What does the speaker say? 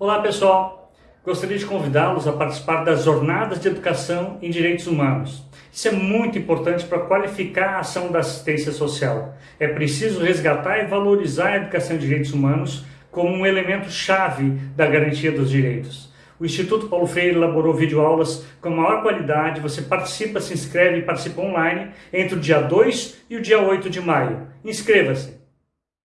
Olá pessoal, gostaria de convidá-los a participar das Jornadas de Educação em Direitos Humanos. Isso é muito importante para qualificar a ação da assistência social. É preciso resgatar e valorizar a educação em direitos humanos como um elemento chave da garantia dos direitos. O Instituto Paulo Freire elaborou videoaulas com a maior qualidade. Você participa, se inscreve e participa online entre o dia 2 e o dia 8 de maio. Inscreva-se!